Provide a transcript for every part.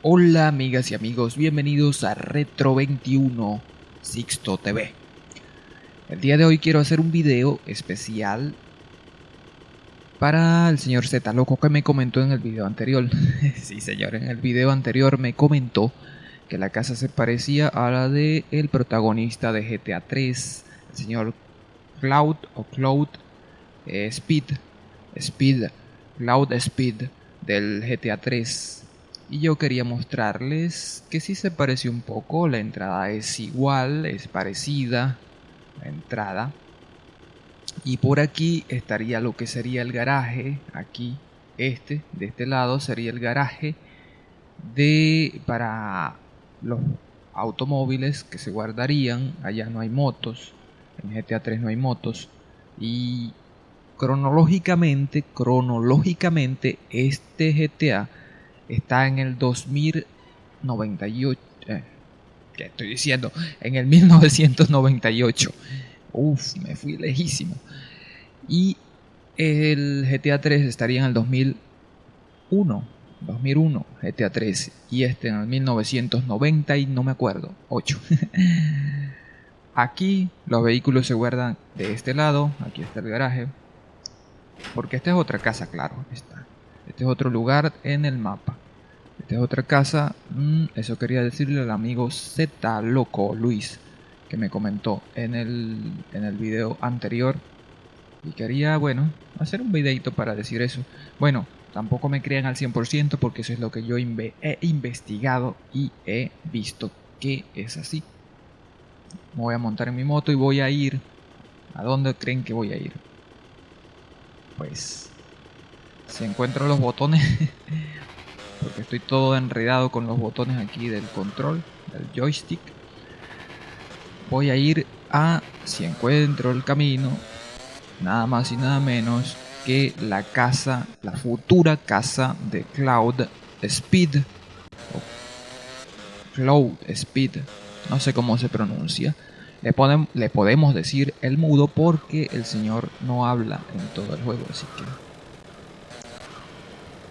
Hola amigas y amigos, bienvenidos a Retro 21 Sixto TV. El día de hoy quiero hacer un video especial para el señor Z Loco que me comentó en el video anterior. sí señor, en el video anterior me comentó que la casa se parecía a la de el protagonista de GTA 3, el señor Cloud o Cloud eh, Speed, Speed, Cloud Speed del GTA 3 y yo quería mostrarles que sí se parece un poco, la entrada es igual, es parecida, la entrada. Y por aquí estaría lo que sería el garaje, aquí, este, de este lado sería el garaje de para los automóviles que se guardarían, allá no hay motos, en GTA 3 no hay motos y cronológicamente, cronológicamente este GTA está en el 2098. Eh, ¿Qué estoy diciendo? En el 1998. Uf, me fui lejísimo. Y el GTA 3 estaría en el 2001. 2001, GTA 3. Y este en el 1990 y no me acuerdo. 8. Aquí los vehículos se guardan de este lado. Aquí está el garaje. Porque esta es otra casa, claro. Está. Este es otro lugar en el mapa. Esta es otra casa. Mm, eso quería decirle al amigo Z Loco Luis. Que me comentó en el, en el video anterior. Y quería, bueno, hacer un videito para decir eso. Bueno, tampoco me crean al 100% porque eso es lo que yo he investigado y he visto que es así. Me voy a montar en mi moto y voy a ir. ¿A dónde creen que voy a ir? Pues si encuentro los botones porque estoy todo enredado con los botones aquí del control del joystick voy a ir a si encuentro el camino nada más y nada menos que la casa la futura casa de Cloud Speed Cloud Speed no sé cómo se pronuncia le, le podemos decir el mudo porque el señor no habla en todo el juego así que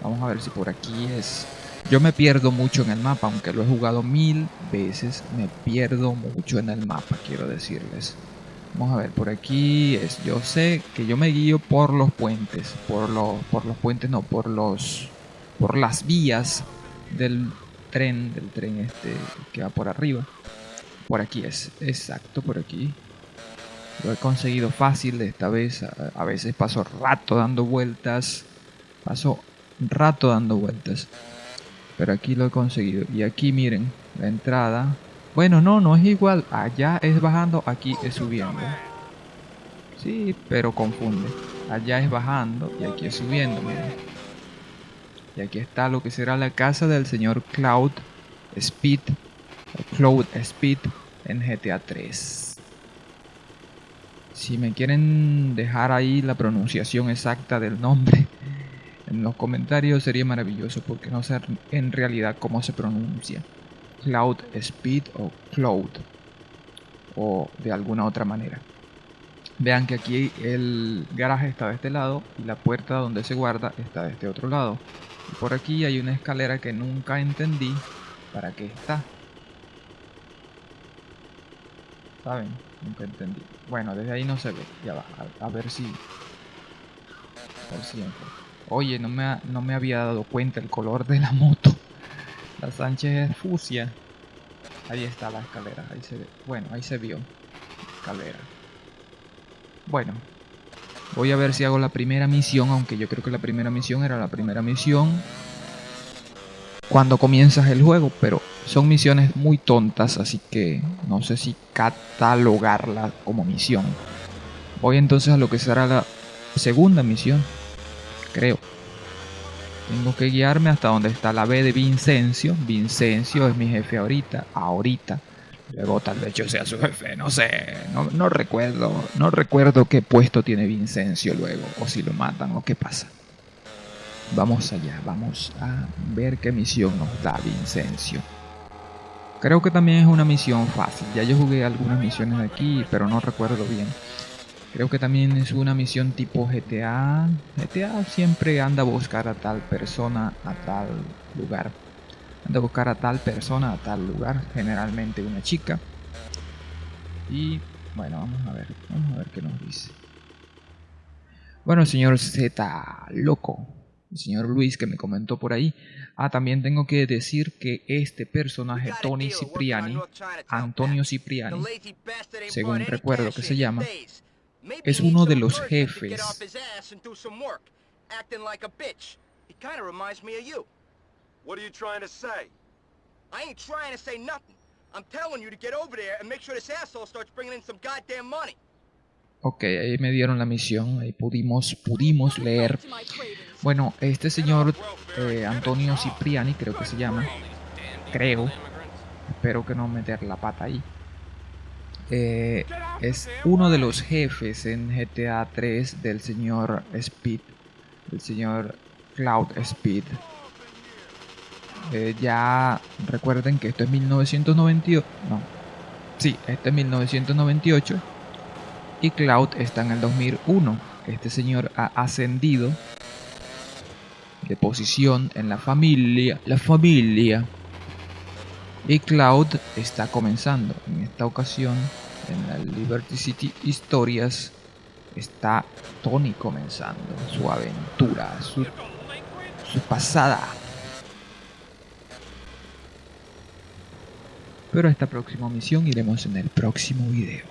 Vamos a ver si por aquí es... Yo me pierdo mucho en el mapa, aunque lo he jugado mil veces, me pierdo mucho en el mapa, quiero decirles. Vamos a ver, por aquí es... Yo sé que yo me guío por los puentes, por los, por los puentes, no, por los... Por las vías del tren, del tren este que va por arriba. Por aquí es, exacto, por aquí. Lo he conseguido fácil esta vez. A veces paso rato dando vueltas. Paso rato dando vueltas. Pero aquí lo he conseguido. Y aquí miren, la entrada. Bueno, no, no es igual. Allá es bajando, aquí es subiendo. Sí, pero confunde. Allá es bajando y aquí es subiendo. Y aquí está lo que será la casa del señor Cloud Speed. Cloud Speed en GTA 3. Si me quieren dejar ahí la pronunciación exacta del nombre, en los comentarios sería maravilloso porque no sé en realidad cómo se pronuncia. Cloud Speed o Cloud. O de alguna otra manera. Vean que aquí el garaje está de este lado y la puerta donde se guarda está de este otro lado. Y por aquí hay una escalera que nunca entendí para qué está. ¿Saben? Nunca entendí. Bueno, desde ahí no se ve. Ya va, a, ver si... Por siempre. Oye, no me, no me había dado cuenta el color de la moto. La Sánchez fusia. Ahí está la escalera. Ahí se ve. Bueno, ahí se vio. Escalera. Bueno. Voy a ver si hago la primera misión. Aunque yo creo que la primera misión era la primera misión. Cuando comienzas el juego. Pero son misiones muy tontas. Así que no sé si catalogarla como misión. Voy entonces a lo que será la segunda misión creo. Tengo que guiarme hasta donde está la B de Vincencio. Vincencio es mi jefe ahorita, ahorita. Luego tal vez yo sea su jefe, no sé, no, no recuerdo, no recuerdo qué puesto tiene Vincencio luego, o si lo matan o qué pasa. Vamos allá, vamos a ver qué misión nos da Vincencio. Creo que también es una misión fácil. Ya yo jugué algunas misiones aquí, pero no recuerdo bien. Creo que también es una misión tipo GTA. GTA siempre anda a buscar a tal persona a tal lugar. Anda a buscar a tal persona a tal lugar. Generalmente una chica. Y bueno, vamos a ver. Vamos a ver qué nos dice. Bueno, señor Z, loco. El señor Luis que me comentó por ahí. Ah, también tengo que decir que este personaje, Tony Cipriani, Antonio Cipriani, según recuerdo que se llama, es uno de los jefes. What are you trying to say? I ain't trying to say nothing. I'm telling you to get over there and make sure this asshole starts bringing in some goddamn money. Ok, ahí me dieron la misión, ahí pudimos, pudimos leer. Bueno, este señor eh, Antonio Cipriani, creo que se llama, creo, espero que no meter la pata ahí. Eh, es uno de los jefes en GTA 3 del señor Speed, del señor Cloud Speed. Eh, ya recuerden que esto es 1998, no, sí, este es 1998 y Cloud está en el 2001. Este señor ha ascendido de posición en la familia, la familia. Y Cloud está comenzando. En esta ocasión, en la Liberty City Historias, está Tony comenzando su aventura, su, su pasada. Pero esta próxima misión iremos en el próximo video.